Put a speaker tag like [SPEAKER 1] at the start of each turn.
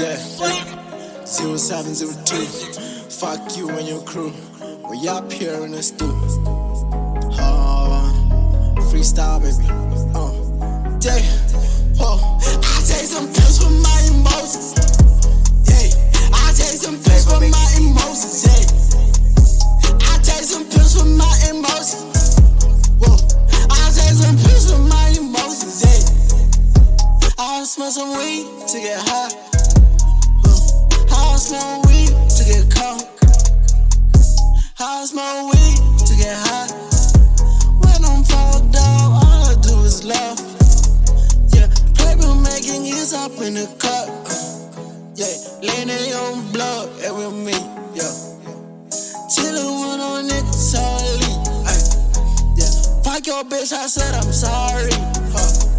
[SPEAKER 1] Yeah. 0702. Fuck you and your crew. We up here in the stew. Uh, freestyle, baby. Uh, yeah. Whoa. I take some pills for my emotions. Yeah. I take some pills for my emotions. Yeah. I take some pills for my emotions. Whoa. I take some pills for my emotions. Yeah. I smell some weed to get high. I smoke weed to get high. When I'm fall down, all I do is laugh. Yeah, paper making is up in the cup. Yeah, leaning on blood, it with me. Yeah, the one on elite. Ay, yeah, fuck your bitch, I said I'm sorry. Huh.